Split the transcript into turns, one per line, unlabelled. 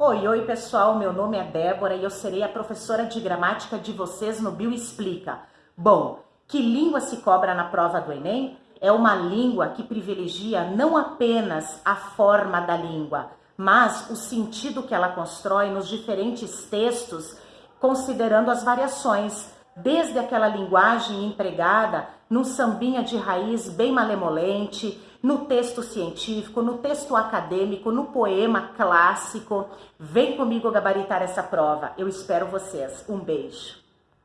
Oi, oi pessoal, meu nome é Débora e eu serei a professora de gramática de vocês no Bio Explica. Bom, que língua se cobra na prova do Enem? É uma língua que privilegia não apenas a forma da língua, mas o sentido que ela constrói nos diferentes textos, considerando as variações, desde aquela linguagem empregada num sambinha de raiz bem malemolente, no texto científico, no texto acadêmico, no poema clássico. Vem comigo gabaritar essa prova. Eu espero vocês. Um beijo.